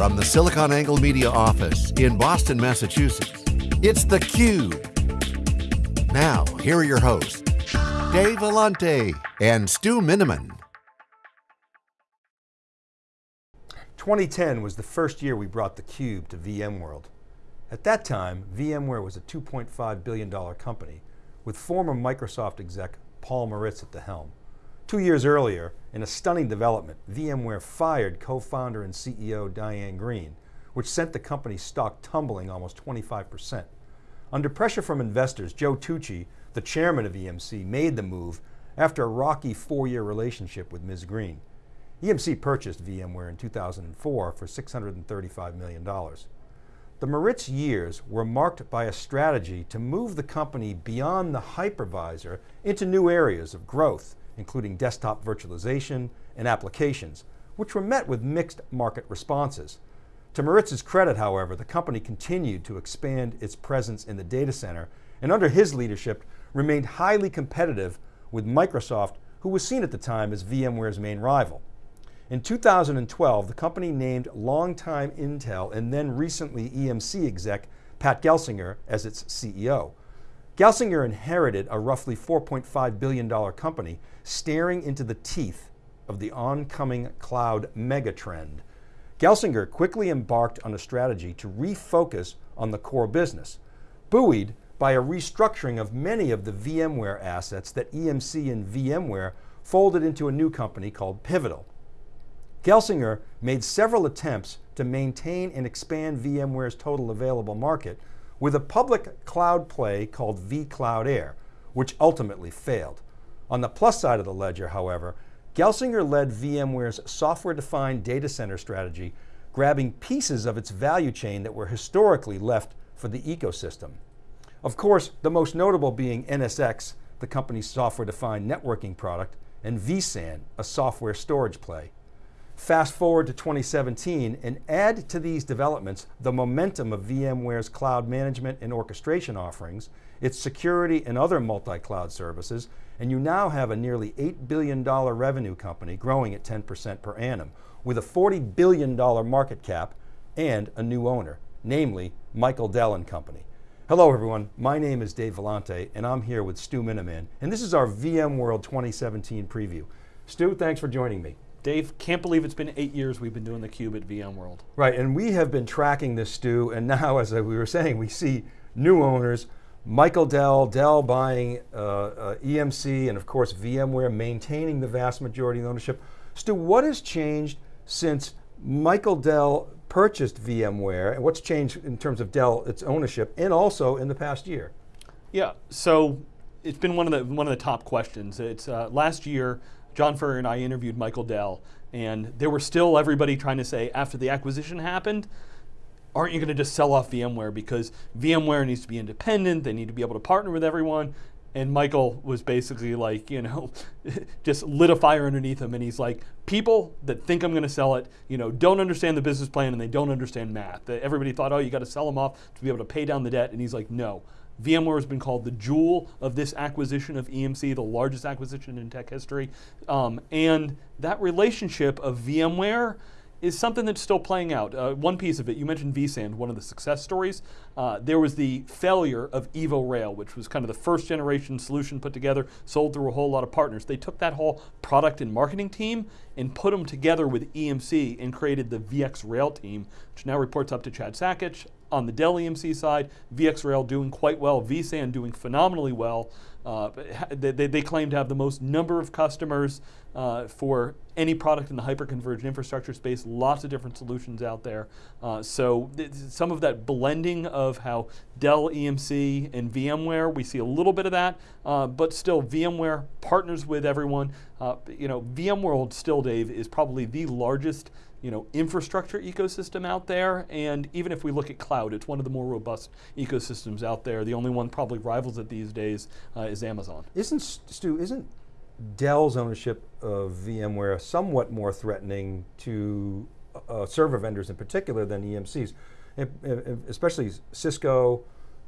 From the SiliconANGLE Media office in Boston, Massachusetts, it's theCUBE. Now, here are your hosts, Dave Vellante and Stu Miniman. 2010 was the first year we brought theCUBE to VMworld. At that time, VMware was a $2.5 billion company with former Microsoft exec Paul Maritz at the helm. Two years earlier, in a stunning development, VMware fired co-founder and CEO Diane Greene, which sent the company's stock tumbling almost 25%. Under pressure from investors, Joe Tucci, the chairman of EMC, made the move after a rocky four-year relationship with Ms. Greene. EMC purchased VMware in 2004 for $635 million. The Maritz years were marked by a strategy to move the company beyond the hypervisor into new areas of growth, including desktop virtualization and applications, which were met with mixed market responses. To Maritz's credit, however, the company continued to expand its presence in the data center, and under his leadership, remained highly competitive with Microsoft, who was seen at the time as VMware's main rival. In 2012, the company named longtime Intel and then recently EMC exec, Pat Gelsinger, as its CEO. Gelsinger inherited a roughly $4.5 billion company staring into the teeth of the oncoming cloud megatrend. Gelsinger quickly embarked on a strategy to refocus on the core business, buoyed by a restructuring of many of the VMware assets that EMC and VMware folded into a new company called Pivotal. Gelsinger made several attempts to maintain and expand VMware's total available market with a public cloud play called vCloud Air, which ultimately failed. On the plus side of the ledger, however, Gelsinger led VMware's software-defined data center strategy, grabbing pieces of its value chain that were historically left for the ecosystem. Of course, the most notable being NSX, the company's software-defined networking product, and vSAN, a software storage play. Fast forward to 2017 and add to these developments the momentum of VMware's cloud management and orchestration offerings, its security and other multi-cloud services, and you now have a nearly $8 billion revenue company growing at 10% per annum with a $40 billion market cap and a new owner, namely Michael Dell and Company. Hello everyone, my name is Dave Vellante and I'm here with Stu Miniman and this is our VMworld 2017 preview. Stu, thanks for joining me. Dave, can't believe it's been eight years we've been doing theCUBE at VMworld. Right, and we have been tracking this, Stu, and now, as we were saying, we see new owners, Michael Dell, Dell buying uh, uh, EMC, and of course VMware maintaining the vast majority of ownership. Stu, what has changed since Michael Dell purchased VMware, and what's changed in terms of Dell, its ownership, and also in the past year? Yeah, so it's been one of the, one of the top questions. It's uh, last year, John Furrier and I interviewed Michael Dell, and there were still everybody trying to say, after the acquisition happened, aren't you going to just sell off VMware because VMware needs to be independent, they need to be able to partner with everyone, and Michael was basically like, you know, just lit a fire underneath him and he's like, people that think I'm going to sell it, you know, don't understand the business plan and they don't understand math. Everybody thought, oh, you got to sell them off to be able to pay down the debt and he's like, no. VMware has been called the jewel of this acquisition of EMC, the largest acquisition in tech history. Um, and that relationship of VMware is something that's still playing out. Uh, one piece of it, you mentioned vSAN, one of the success stories. Uh, there was the failure of Evo Rail, which was kind of the first generation solution put together, sold through a whole lot of partners. They took that whole product and marketing team and put them together with EMC and created the VxRail team, which now reports up to Chad Sakac. On the Dell EMC side, VxRail doing quite well, vSAN doing phenomenally well. Uh, they, they, claim to have the most number of customers uh, for any product in the hyper-converged infrastructure space, lots of different solutions out there. Uh, so some of that blending of how Dell EMC and VMware, we see a little bit of that, uh, but still VMware partners with everyone. Uh, you know, VMworld still, Dave, is probably the largest you know, infrastructure ecosystem out there, and even if we look at cloud, it's one of the more robust ecosystems out there. The only one probably rivals it these days uh, is Amazon. Isn't, Stu, isn't Dell's ownership of VMware somewhat more threatening to uh, server vendors in particular than EMC's, especially Cisco,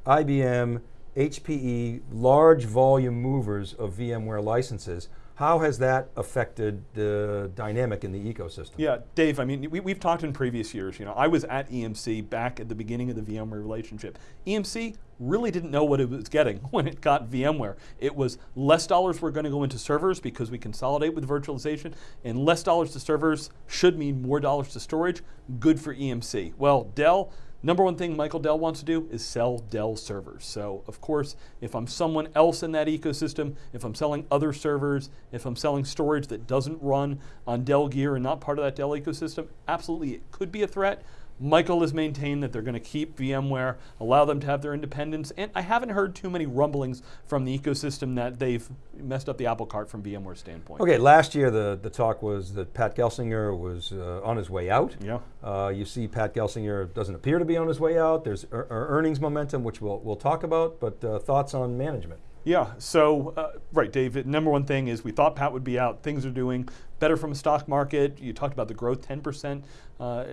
IBM, HPE, large volume movers of VMware licenses How has that affected the dynamic in the ecosystem? Yeah, Dave, I mean, we, we've talked in previous years, you know, I was at EMC back at the beginning of the VMware relationship. EMC really didn't know what it was getting when it got VMware. It was less dollars were going to go into servers because we consolidate with virtualization, and less dollars to servers should mean more dollars to storage, good for EMC. Well, Dell, Number one thing Michael Dell wants to do is sell Dell servers. So of course, if I'm someone else in that ecosystem, if I'm selling other servers, if I'm selling storage that doesn't run on Dell gear and not part of that Dell ecosystem, absolutely it could be a threat. Michael has maintained that they're going to keep VMware, allow them to have their independence, and I haven't heard too many rumblings from the ecosystem that they've messed up the apple cart from VMware's standpoint. Okay, last year the, the talk was that Pat Gelsinger was uh, on his way out. Yeah. Uh, you see Pat Gelsinger doesn't appear to be on his way out. There's er earnings momentum, which we'll, we'll talk about, but uh, thoughts on management? Yeah, so, uh, right, David, number one thing is we thought Pat would be out. Things are doing better from a stock market. You talked about the growth, 10% uh,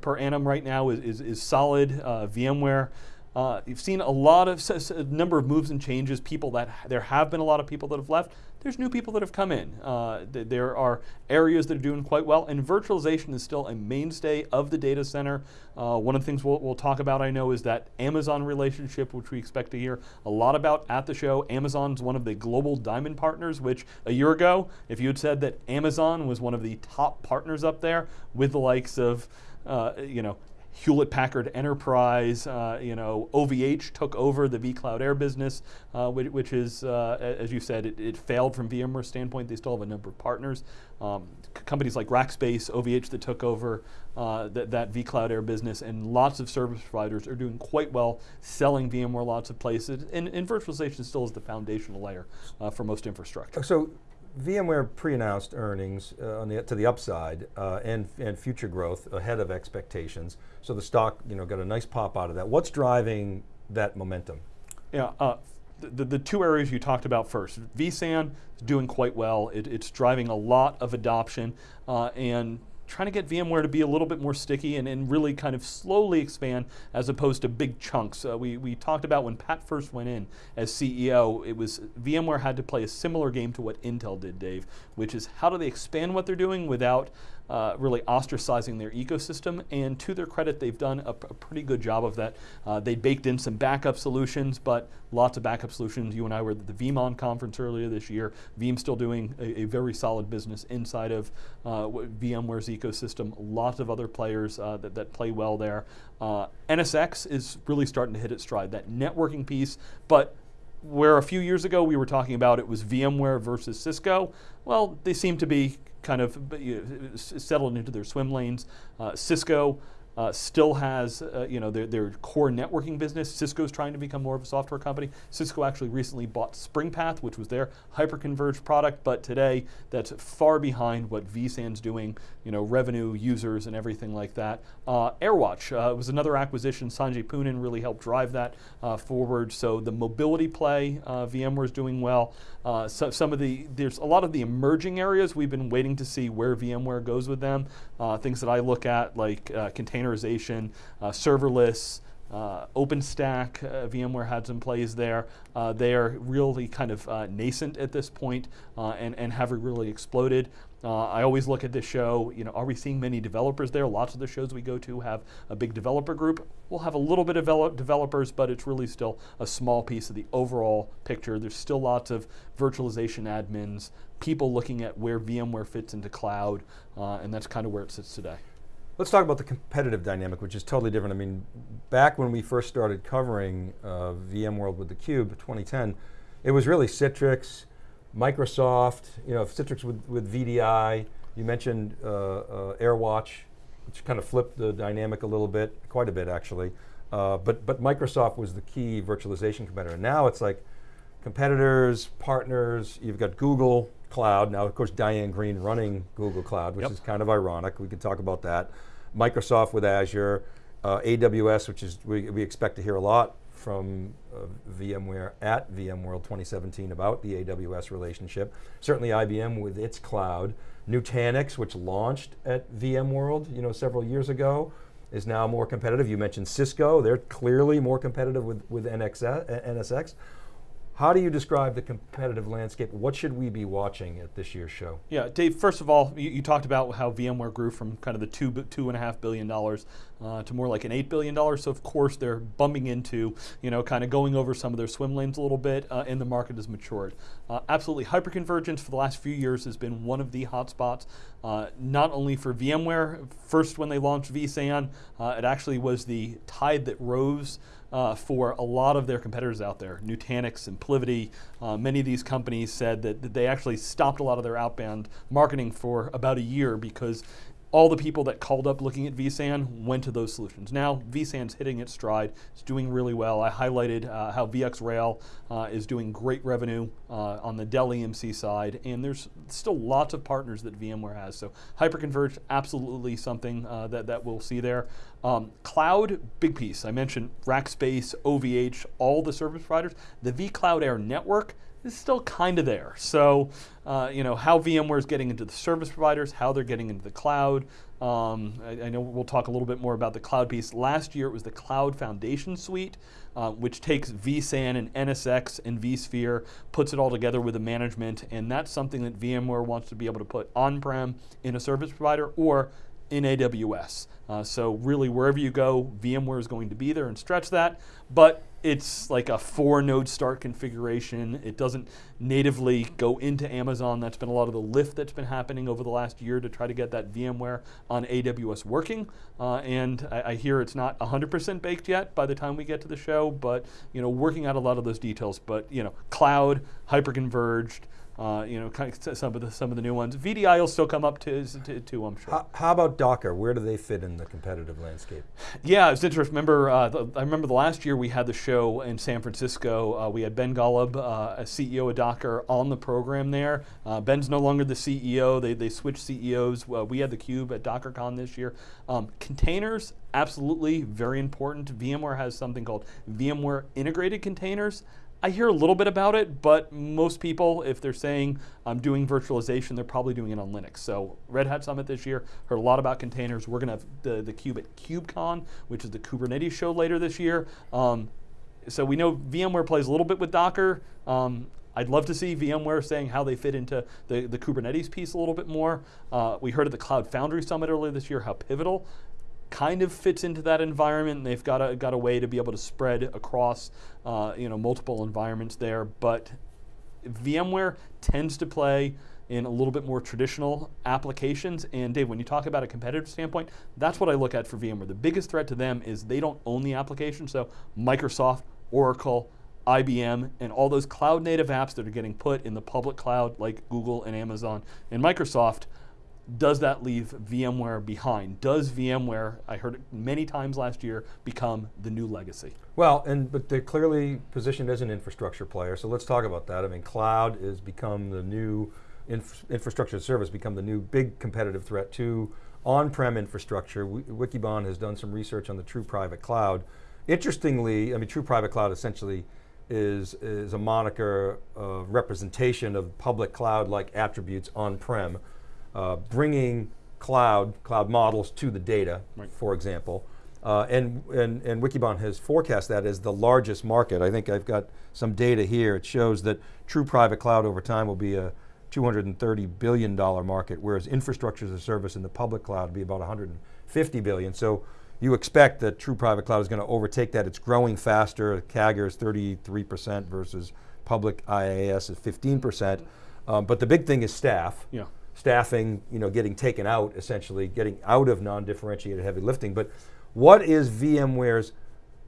per annum right now is, is, is solid. Uh, VMware uh, you've seen a lot of a number of moves and changes. People that there have been a lot of people that have left. There's new people that have come in. Uh, th there are areas that are doing quite well, and virtualization is still a mainstay of the data center. Uh, one of the things we'll, we'll, talk about, I know, is that Amazon relationship, which we expect to hear a lot about at the show. Amazon's one of the global diamond partners, which a year ago, if you had said that Amazon was one of the top partners up there with the likes of uh, you know, Hewlett Packard Enterprise, uh, you know, OVH took over the vCloud Air business, uh, which, which, is, uh, as you said, it, it, failed from VMware's standpoint. They still have a number of partners. Um, companies like Rackspace, OVH that took over uh, th that vCloud Air business, and lots of service providers are doing quite well selling VMware lots of places. And, and virtualization still is the foundational layer uh, for most infrastructure. So VMware pre-announced earnings uh, the, to the upside uh, and, and future growth ahead of expectations. So the stock you know, got a nice pop out of that. What's driving that momentum? Yeah, uh, the, the two areas you talked about first. vSAN is doing quite well. It, it's driving a lot of adoption uh, and trying to get VMware to be a little bit more sticky and, and really kind of slowly expand as opposed to big chunks. Uh, we, we talked about when Pat first went in as CEO, it was VMware had to play a similar game to what Intel did, Dave, which is how do they expand what they're doing without uh, really ostracizing their ecosystem. And to their credit, they've done a, a pretty good job of that. Uh, they baked in some backup solutions, but lots of backup solutions. You and I were at the VeeamON conference earlier this year. Veeam's still doing a, a very solid business inside of uh, VMware's ecosystem. Lots of other players uh, that, that play well there. Uh, NSX is really starting to hit its stride, that networking piece, but where a few years ago we were talking about it was VMware versus Cisco, well, they seem to be kind of you know, settled into their swim lanes. Uh, Cisco uh, still has uh, you know their, their core networking business. Cisco's trying to become more of a software company. Cisco actually recently bought SpringPath, which was their hyperconverged product, but today that's far behind what vSAN's doing, you know, revenue, users, and everything like that. Uh, AirWatch uh, was another acquisition. Sanjay Poonen really helped drive that uh, forward. So the mobility play, uh, VMware is doing well. so some of the, there's a lot of the emerging areas we've been waiting to see where VMware goes with them. Things that I look at like container containerization, uh, serverless, uh, OpenStack, uh, VMware had some plays there. Uh, they are really kind of uh, nascent at this point, uh, and, and have really exploded. Uh, I always look at this show, you know, are we seeing many developers there? Lots of the shows we go to have a big developer group. We'll have a little bit of developers, but it's really still a small piece of the overall picture. There's still lots of virtualization admins, people looking at where VMware fits into cloud, and that's kind of where it sits today. Let's talk about the competitive dynamic, which is totally different. I mean, back when we first started covering uh, VMworld with theCUBE, 2010, it was really Citrix, Microsoft, you know, Citrix with, with VDI, you mentioned uh, uh, AirWatch, which kind of flipped the dynamic a little bit, quite a bit actually. Uh, but, but Microsoft was the key virtualization competitor. Now it's like competitors, partners, you've got Google Cloud, now of course Diane Greene running Google Cloud, which yep. is kind of ironic, we can talk about that. Microsoft with Azure, uh, AWS, which is, we, we expect to hear a lot from uh, VMware at VMworld 2017 about the AWS relationship. Certainly IBM with its cloud. Nutanix, which launched at VMworld you know, several years ago, is now more competitive. You mentioned Cisco, they're clearly more competitive with, with NXS, NSX. How do you describe the competitive landscape? What should we be watching at this year's show? Yeah, Dave. First of all, you, you talked about how VMware grew from kind of the two two and a half billion dollars uh, to more like an eight billion dollars. So of course they're bumping into, you know, kind of going over some of their swim lanes a little bit, uh, and the market has matured. Uh, absolutely, hyperconvergence for the last few years has been one of the hotspots. Uh, not only for VMware, first when they launched vSAN, uh, it actually was the tide that rose uh, for a lot of their competitors out there. Nutanix, SimpliVity, uh, many of these companies said that, that, they actually stopped a lot of their outbound marketing for about a year because all the people that called up looking at vSAN went to those solutions. Now vSAN's hitting its stride. It's doing really well. I highlighted uh, how VxRail uh, is doing great revenue uh, on the Dell EMC side, and there's still lots of partners that VMware has. So hyperconverged, absolutely something uh, that, that we'll see there. Um, cloud, big piece. I mentioned Rackspace, OVH, all the service providers. The vCloud Air network, is still kind of there. So, uh, you know, how VMware is getting into the service providers, how they're getting into the cloud. Um, I, I, know we'll talk a little bit more about the cloud piece. Last year it was the Cloud Foundation Suite, uh, which takes vSAN and NSX and vSphere, puts it all together with the management, and that's something that VMware wants to be able to put on-prem in a service provider or in AWS. Uh, so really, wherever you go, VMware is going to be there and stretch that. But it's like a four node start configuration. It doesn't natively go into Amazon. That's been a lot of the lift that's been happening over the last year to try to get that VMware on AWS working. Uh, and I, I, hear it's not 100% baked yet by the time we get to the show, but you know, working out a lot of those details. But you know, cloud, hyperconverged, uh, you know, kind of some of the some of the new ones. VDI will still come up to, to, to I'm sure. How, how, about Docker? Where do they fit in the competitive landscape? Yeah, it's interesting. Remember, uh, the, I remember the last year we had the show in San Francisco. Uh, we had Ben Golub, uh, a CEO of Docker, on the program there. Uh, Ben's no longer the CEO. They they switched CEOs. we had the Cube at DockerCon this year. Um, containers, absolutely very important. VMware has something called VMware Integrated Containers. I hear a little bit about it, but most people, if they're saying I'm doing virtualization, they're probably doing it on Linux. So Red Hat Summit this year, heard a lot about containers. We're going to have the, the Cube at KubeCon, which is the Kubernetes show later this year. Um, so we know VMware plays a little bit with Docker. Um, I'd love to see VMware saying how they fit into the, the Kubernetes piece a little bit more. Uh, we heard at the Cloud Foundry Summit earlier this year how Pivotal kind of fits into that environment. And they've got a, got a way to be able to spread across uh, you know, multiple environments there. But VMware tends to play in a little bit more traditional applications. And Dave, when you talk about a competitive standpoint, that's what I look at for VMware. The biggest threat to them is they don't own the application. So Microsoft, Oracle, IBM, and all those cloud native apps that are getting put in the public cloud like Google and Amazon and Microsoft does that leave VMware behind? Does VMware, I heard it many times last year, become the new legacy? Well, and but they're clearly positioned as an infrastructure player, so let's talk about that. I mean, cloud has become the new inf infrastructure service, become the new big competitive threat to on-prem infrastructure. Wikibon has done some research on the true private cloud. Interestingly, I mean, true private cloud essentially is, is a moniker of representation of public cloud-like attributes on-prem uh, bringing cloud, cloud models to the data, right. for example. Uh, and, and, and Wikibon has forecast that as the largest market. I think I've got some data here. It shows that true private cloud over time will be a $230 billion market, whereas infrastructure as a service in the public cloud will be about 150 billion. So you expect that true private cloud is going to overtake that. It's growing faster. CAGR is 33% versus public IaaS is 15%. Um, but the big thing is staff. Yeah staffing, you know, getting taken out, essentially, getting out of non-differentiated heavy lifting. But what is VMware's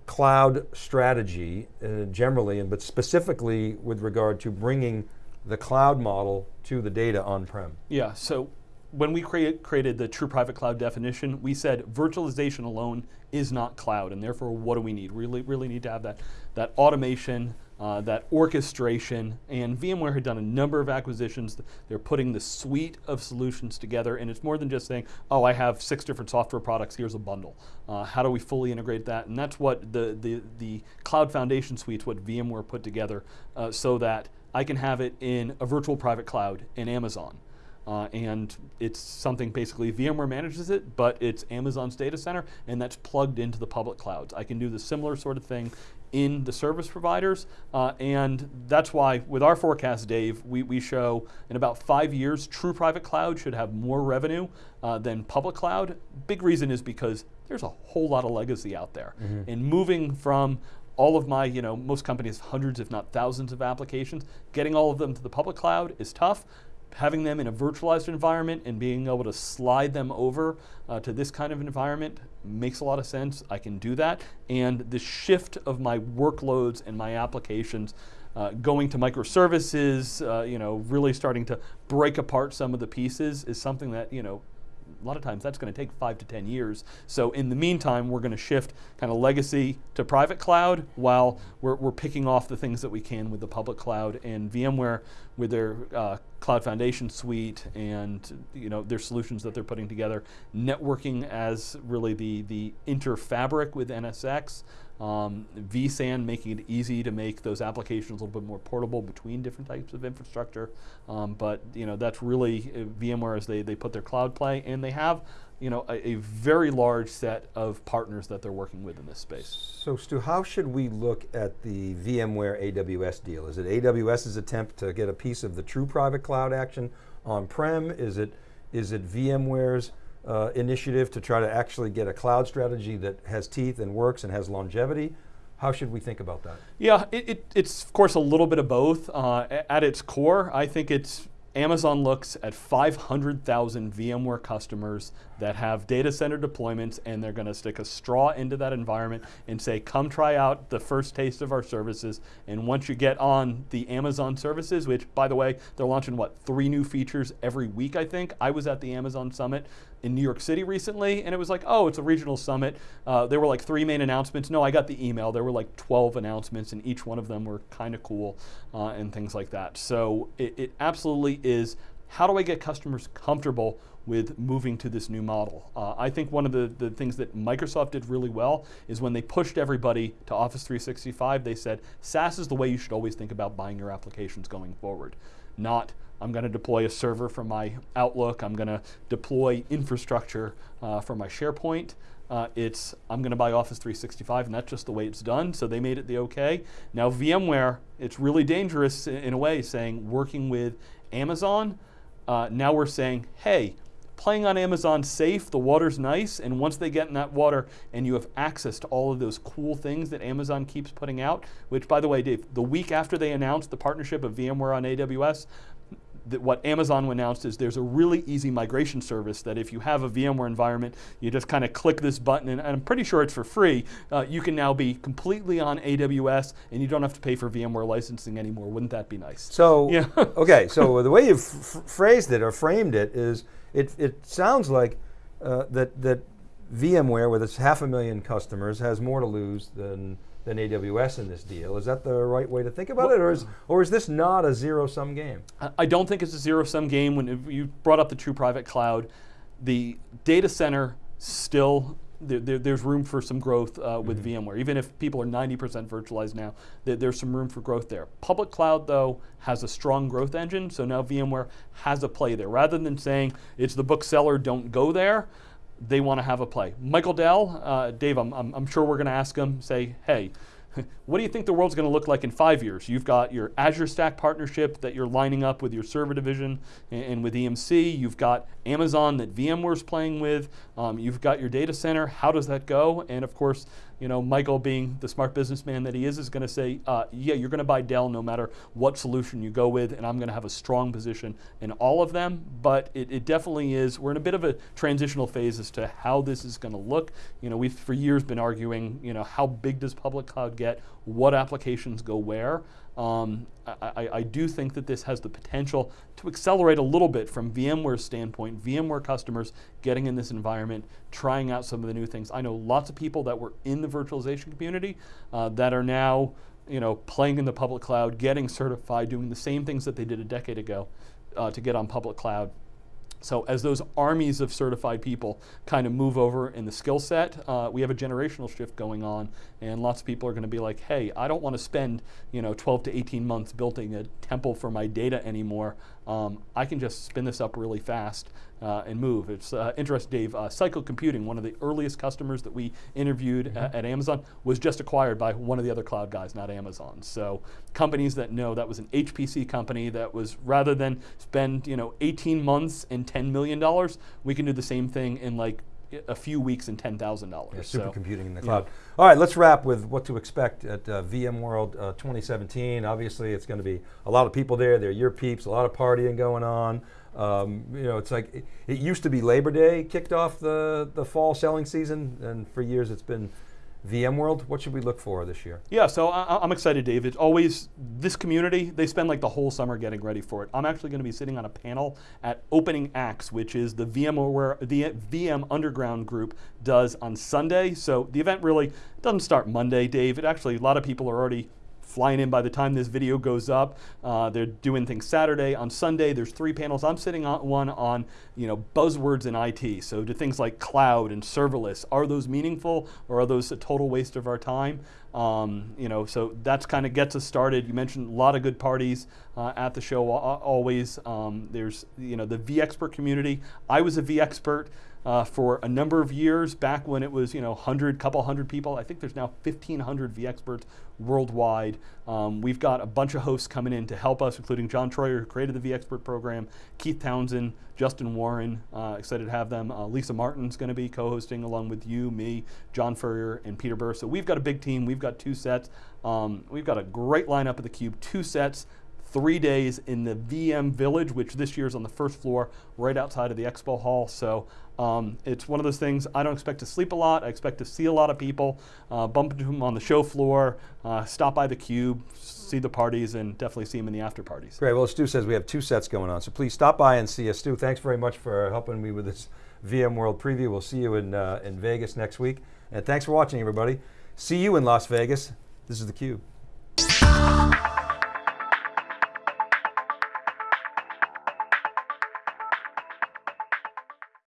cloud strategy uh, generally, and but specifically with regard to bringing the cloud model to the data on-prem? Yeah, so when we create, created the true private cloud definition, we said virtualization alone is not cloud, and therefore what do we need? We Really, really need to have that, that automation, uh, that orchestration, and VMware had done a number of acquisitions. They're putting the suite of solutions together, and it's more than just saying, oh, I have six different software products, here's a bundle. Uh, how do we fully integrate that? And that's what the, the, the Cloud Foundation Suite, what VMware put together, uh, so that I can have it in a virtual private cloud in Amazon. Uh, and it's something basically VMware manages it, but it's Amazon's data center, and that's plugged into the public clouds. I can do the similar sort of thing in the service providers, uh, and that's why with our forecast, Dave, we, we show in about five years, true private cloud should have more revenue uh, than public cloud. Big reason is because there's a whole lot of legacy out there, mm-hmm. and moving from all of my, you know, most companies, hundreds if not thousands of applications, getting all of them to the public cloud is tough having them in a virtualized environment and being able to slide them over uh, to this kind of environment makes a lot of sense. I can do that. And the shift of my workloads and my applications uh, going to microservices, uh, you know, really starting to break apart some of the pieces is something that, you know, a lot of times that's going to take five to 10 years. So in the meantime, we're going to shift kind of legacy to private cloud while we're, we're picking off the things that we can with the public cloud and VMware with their uh, Cloud Foundation suite and you know their solutions that they're putting together, networking as really the, the interfabric with NSX, um, vSAN making it easy to make those applications a little bit more portable between different types of infrastructure. Um, but you know that's really uh, VMware as they, they put their cloud play and they have you know a, a, very large set of partners that they're working with in this space. So Stu, how should we look at the VMware AWS deal? Is it AWS's attempt to get a piece of the true private cloud action on-prem? Is it, is it VMware's uh, initiative to try to actually get a cloud strategy that has teeth and works and has longevity. How should we think about that? Yeah, it, it, it's of course a little bit of both. Uh, at its core, I think it's Amazon looks at 500,000 VMware customers that have data center deployments and they're going to stick a straw into that environment and say, come try out the first taste of our services. And once you get on the Amazon services, which by the way, they're launching what, three new features every week, I think. I was at the Amazon Summit in New York City recently and it was like, oh, it's a regional summit. Uh, there were like three main announcements. No, I got the email. There were like 12 announcements and each one of them were kind of cool uh, and things like that. So it, it absolutely is how do I get customers comfortable with moving to this new model. Uh, I think one of the, the things that Microsoft did really well is when they pushed everybody to Office 365, they said, SaaS is the way you should always think about buying your applications going forward. Not, I'm going to deploy a server from my Outlook, I'm going to deploy infrastructure uh, my SharePoint. Uh, it's, I'm going to buy Office 365, and that's just the way it's done, so they made it the okay. Now VMware, it's really dangerous in, in a way, saying working with Amazon, uh, now we're saying, hey, playing on Amazon safe, the water's nice, and once they get in that water and you have access to all of those cool things that Amazon keeps putting out, which by the way, Dave, the week after they announced the partnership of VMware on AWS, what Amazon announced is there's a really easy migration service that if you have a VMware environment, you just kind of click this button, and, I'm pretty sure it's for free. Uh, you can now be completely on AWS, and you don't have to pay for VMware licensing anymore. Wouldn't that be nice? So, yeah. okay, so the way you've phrased it or framed it is it, it sounds like uh, that, that VMware, with its half a million customers, has more to lose than, than AWS in this deal. Is that the right way to think about well, it, or is, or is this not a zero-sum game? I don't think it's a zero-sum game. When you brought up the true private cloud, the data center still there, there, there's room for some growth uh, with mm -hmm. VMware. Even if people are 90% virtualized now, there, there's some room for growth there. Public cloud, though, has a strong growth engine, so now VMware has a play there. Rather than saying it's the bookseller, don't go there, they want to have a play. Michael Dell, uh, Dave, I'm, I'm, I'm sure we're going to ask him, say, hey, what do you think the world's going to look like in five years? You've got your Azure Stack partnership that you're lining up with your server division and, and with EMC. You've got Amazon that VMware's playing with. Um, you've got your data center. How does that go? And of course, you know, Michael being the smart businessman that he is, is going to say, uh, yeah, you're going to buy Dell no matter what solution you go with, and I'm going to have a strong position in all of them. But it, it, definitely is, we're in a bit of a transitional phase as to how this is going to look. You know, we've for years been arguing, you know, how big does public cloud get? What applications go where? Um, I, I, do think that this has the potential to accelerate a little bit from VMware's standpoint, VMware customers getting in this environment, trying out some of the new things. I know lots of people that were in the virtualization community uh, that are now you know, playing in the public cloud, getting certified, doing the same things that they did a decade ago uh, to get on public cloud. So as those armies of certified people kind of move over in the skill set, uh, we have a generational shift going on, and lots of people are going to be like, "Hey, I don't want to spend you know 12 to 18 months building a temple for my data anymore. Um, I can just spin this up really fast uh, and move." It's uh, interesting, Dave. Uh, Cycle Computing, one of the earliest customers that we interviewed Mm-hmm. at Amazon, was just acquired by one of the other cloud guys, not Amazon. So companies that know that was an HPC company that was rather than spend you know 18 months and 10 million dollars, we can do the same thing in like a few weeks and ten thousand dollars. Yeah, supercomputing in the cloud. All right, let's wrap with what to expect at uh, VMworld uh, 2017. Obviously, it's going to be a lot of people there. They're your peeps. A lot of partying going on. Um, you know, it's like it, it used to be Labor Day kicked off the the fall selling season, and for years it's been VMworld. What should we look for this year? Yeah, so I, I'm excited, Dave. It's always this community. They spend like the whole summer getting ready for it. I'm actually going to be sitting on a panel at Opening Acts, which is the VMware the VM Underground group does on Sunday. So the event really doesn't start Monday, Dave. It actually a lot of people are already flying in by the time this video goes up. Uh, they're doing things Saturday. On Sunday, there's three panels. I'm sitting on one on you know buzzwords in IT. So do things like cloud and serverless. Are those meaningful or are those a total waste of our time? Um, you know, so that's kind of gets us started. You mentioned a lot of good parties uh, at the show. Always, um, there's you know the vExpert community. I was a vExpert uh, for a number of years back when it was you know hundred, couple hundred people. I think there's now 1,500 vExperts worldwide. Um, we've got a bunch of hosts coming in to help us, including John Troyer, who created the vExpert program, Keith Townsend, Justin Warren. Uh, excited to have them. Uh, Lisa Martin's going to be co-hosting along with you, me, John Furrier, and Peter Burris. So we've got a big team. We've got two sets. Um, we've got a great lineup at the Cube. Two sets three days in the VM Village, which this year is on the first floor, right outside of the expo hall. So um, it's one of those things. I don't expect to sleep a lot. I expect to see a lot of people, uh, bump into them on the show floor, uh, stop by the cube, see the parties, and definitely see them in the after parties. Great. Well, Stu says we have two sets going on, so please stop by and see us. Stu, thanks very much for helping me with this VMworld preview. We'll see you in uh, in Vegas next week, and thanks for watching, everybody. See you in Las Vegas. This is the Cube.